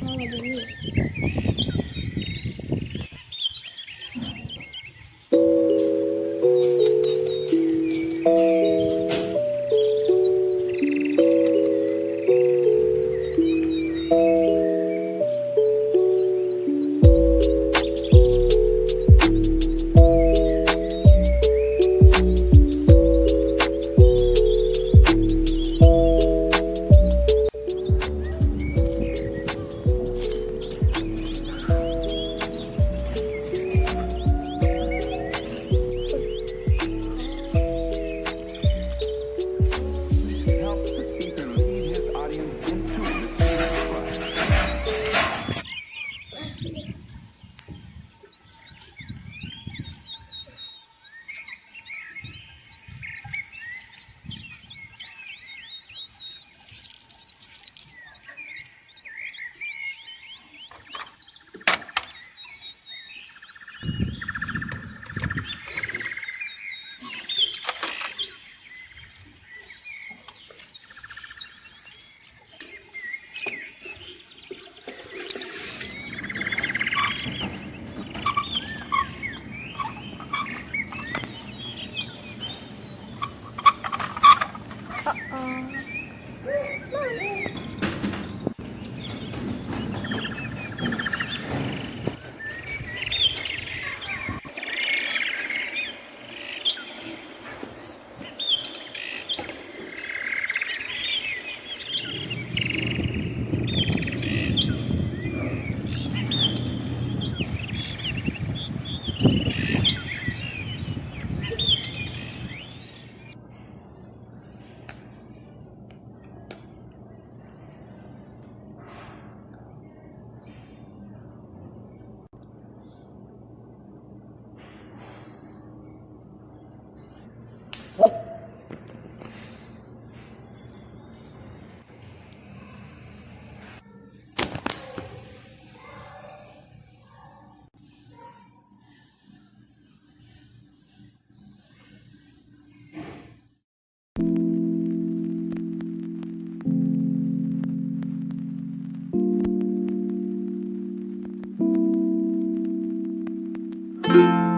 那我给你。you